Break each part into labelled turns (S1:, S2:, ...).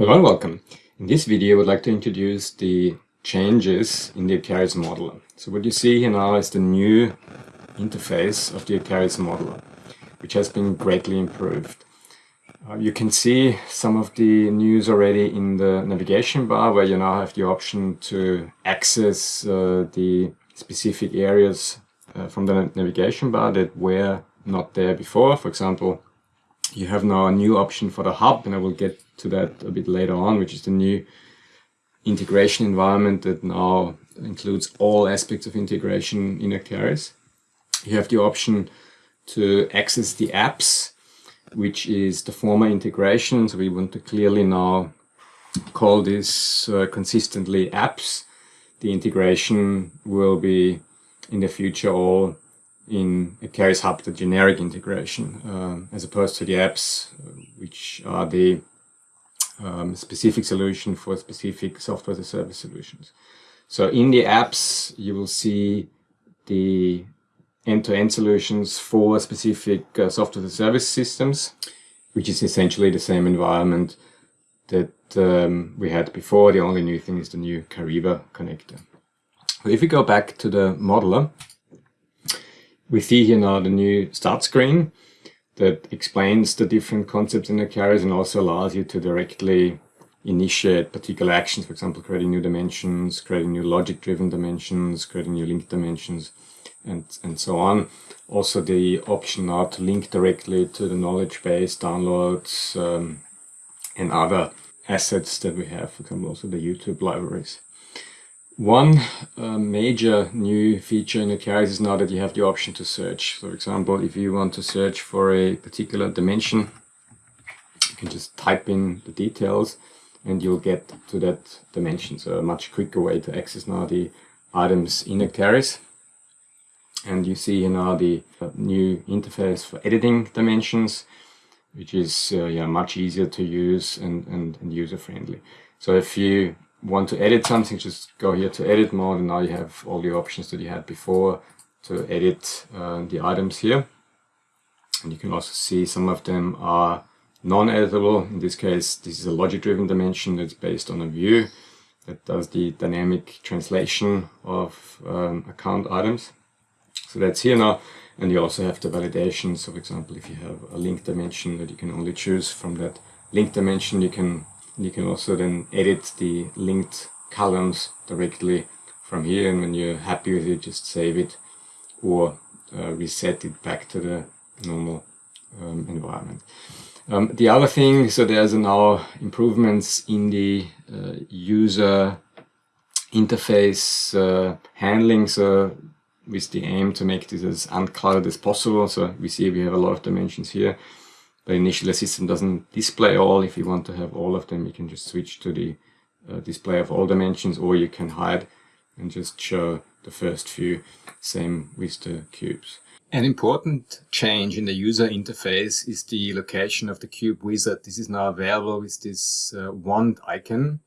S1: Hello and welcome. In this video I would like to introduce the changes in the Acterys modeler. So what you see here now is the new interface of the Acterys modeler, which has been greatly improved. Uh, you can see some of the news already in the navigation bar where you now have the option to access uh, the specific areas uh, from the navigation bar that were not there before. For example, you have now a new option for the hub and I will get to that a bit later on, which is the new integration environment that now includes all aspects of integration in Acterys. You have the option to access the apps, which is the former integration. So we want to clearly now call this uh, consistently apps. The integration will be in the future all in Acterys Hub, the generic integration, uh, as opposed to the apps, which are the um, specific solution for specific software as a service solutions. So in the apps, you will see the end-to-end -end solutions for specific uh, software as a service systems, which is essentially the same environment that um, we had before. The only new thing is the new Kyriba connector. If we go back to the modeler, we see here now the new start screen that explains the different concepts in Acterys and also allows you to directly initiate particular actions, for example, creating new dimensions, creating new logic-driven dimensions, creating new link dimensions, and, and so on. Also the option now to link directly to the knowledge base, downloads, um, and other assets that we have, for example, also the YouTube libraries. One uh, major new feature in Acterys is now that you have the option to search. For example, if you want to search for a particular dimension, you can just type in the details and you'll get to that dimension. So a much quicker way to access now the items in Acterys. And you see here now the uh, new interface for editing dimensions, which is uh, yeah, much easier to use and, and, and user-friendly. So if you want to edit something, just go here to edit mode and now you have all the options that you had before to edit uh, the items here. And you can also see some of them are non-editable. In this case, this is a logic-driven dimension that's based on a view that does the dynamic translation of um, account items. So that's here now. And you also have the validation. So for example, if you have a link dimension that you can only choose from that link dimension, you can you can also then edit the linked columns directly from here and when you're happy with it just save it or uh, reset it back to the normal um, environment. Um, the other thing, so there's now improvements in the uh, user interface uh, handling, so with the aim to make this as unclouded as possible. So we see we have a lot of dimensions here. The initial system doesn't display all. If you want to have all of them, you can just switch to the uh, display of all dimensions or you can hide and just show the first few. Same with the cubes. An important change in the user interface is the location of the cube wizard. This is now available with this uh, wand icon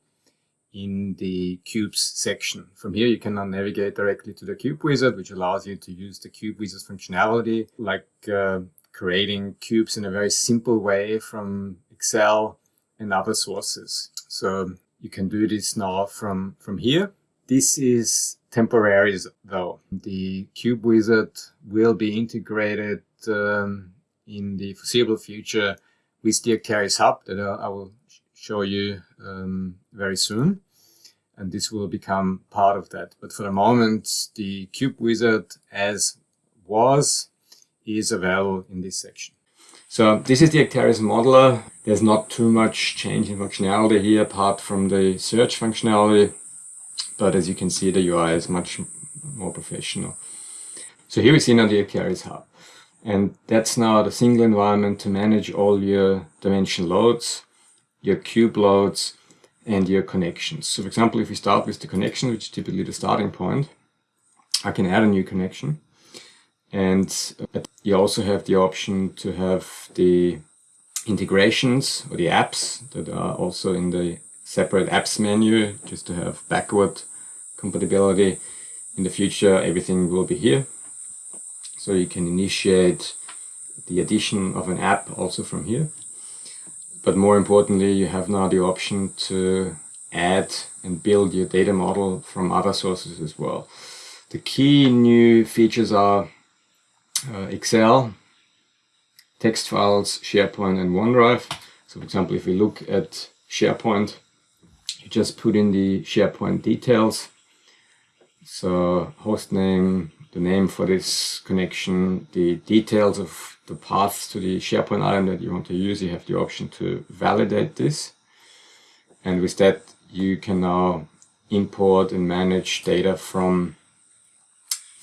S1: in the cubes section. From here you can now navigate directly to the cube wizard which allows you to use the cube wizard functionality like uh, creating cubes in a very simple way from Excel and other sources. So you can do this now from, from here. This is temporary though. The Cube Wizard will be integrated um, in the foreseeable future with the Acterys Hub that I will show you um, very soon. And this will become part of that. But for the moment, the Cube Wizard as was is available in this section. So this is the Acterys modeler. There's not too much change in functionality here apart from the search functionality. But as you can see, the UI is much more professional. So here we see now the Acterys Hub. And that's now the single environment to manage all your dimension loads, your cube loads, and your connections. So for example, if we start with the connection, which is typically the starting point, I can add a new connection. And you also have the option to have the integrations or the apps that are also in the separate apps menu just to have backward compatibility. In the future, everything will be here. So you can initiate the addition of an app also from here. but more importantly, you have now the option to add and build your data model from other sources as well. The key new features are uh, Excel, text files, SharePoint and OneDrive. So for example, if we look at SharePoint, you just put in the SharePoint details. So host name, the name for this connection, the details of the paths to the SharePoint item that you want to use. You have the option to validate this. And with that, you can now import and manage data from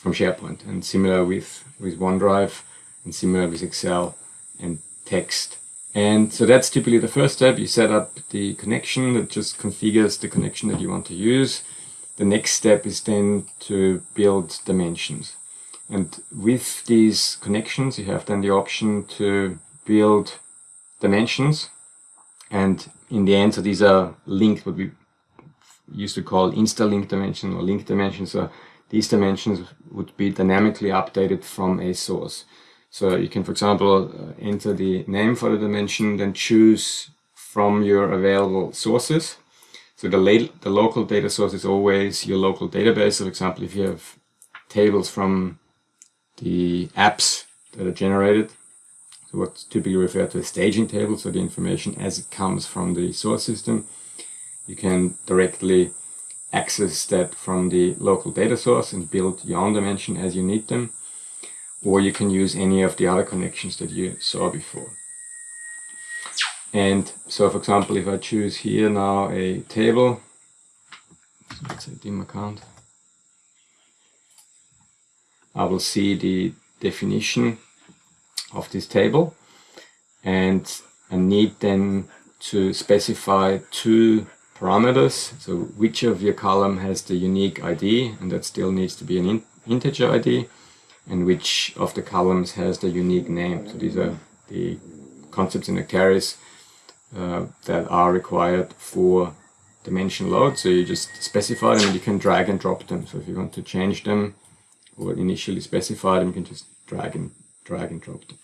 S1: from SharePoint and similar with with OneDrive and similar with Excel and text. And so that's typically the first step. You set up the connection that just configures the connection that you want to use. The next step is then to build dimensions. And with these connections you have then the option to build dimensions. And in the end so these are linked what we used to call insta-link dimension or link dimension. So these dimensions would be dynamically updated from a source. So you can, for example, uh, enter the name for the dimension, then choose from your available sources. So the, the local data source is always your local database. So for example, if you have tables from the apps that are generated, so what's typically referred to as staging tables, so the information as it comes from the source system, you can directly access that from the local data source and build your own dimension as you need them. Or you can use any of the other connections that you saw before. And so, for example, if I choose here now a table, let's say dim account, I will see the definition of this table and I need then to specify two parameters. So which of your column has the unique ID, and that still needs to be an in integer ID, and which of the columns has the unique name. So these are the concepts in Acterys uh, that are required for dimension load. So you just specify them and you can drag and drop them. So if you want to change them or initially specify them, you can just drag and drag and drop them.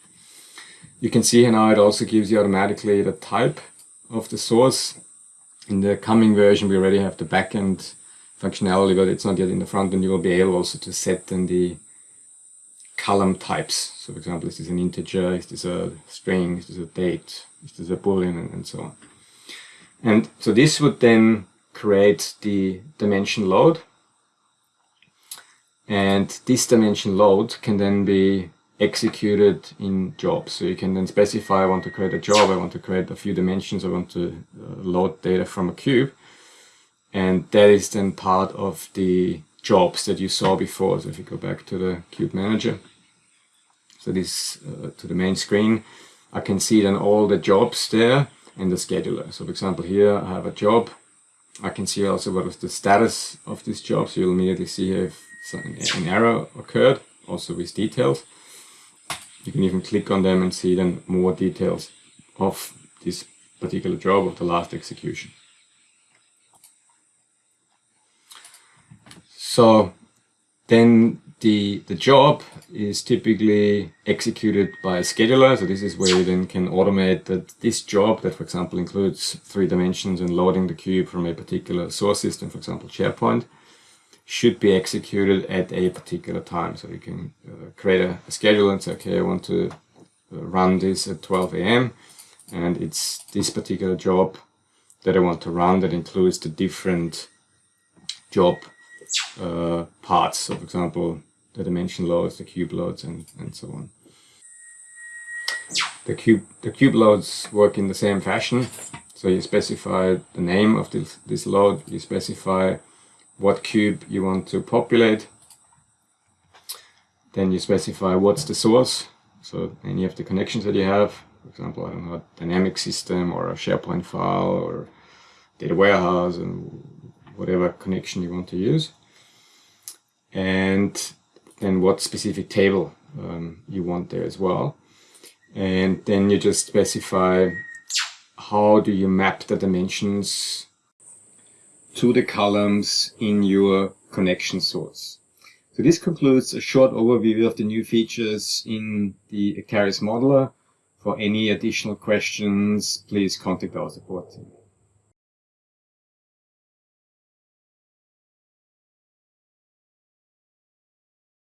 S1: You can see here now it also gives you automatically the type of the source in the coming version, we already have the backend functionality, but it's not yet in the front end. You will be able also to set then the column types. So for example, is this an integer, is this a string, is this a date, is this a boolean, and, and so on. And so this would then create the dimension load. And this dimension load can then be executed in jobs. So you can then specify, I want to create a job, I want to create a few dimensions, I want to uh, load data from a cube. And that is then part of the jobs that you saw before. So if you go back to the cube manager, so this uh, to the main screen, I can see then all the jobs there and the scheduler. So for example, here I have a job. I can see also what is the status of this job. So you'll immediately see if an error occurred, also with details. You can even click on them and see then more details of this particular job of the last execution. So then the, the job is typically executed by a scheduler. So this is where you then can automate that this job that, for example, includes three dimensions and loading the cube from a particular source system, for example, SharePoint, should be executed at a particular time. So you can uh, create a, a, schedule and say, okay, I want to uh, run this at 12 a.m. and it's this particular job that I want to run that includes the different job uh, parts. So for example, the dimension loads, the cube loads, and, and so on. The cube, the cube loads work in the same fashion. So you specify the name of this, this load, you specify what cube you want to populate. Then you specify what's the source, so any of the connections that you have. For example, I don't know, a dynamic system or a SharePoint file or data warehouse and whatever connection you want to use. And then what specific table um, you want there as well. And then you just specify how do you map the dimensions to the columns in your connection source. So this concludes a short overview of the new features in the Acterys modeler For any additional questions, please contact our support team.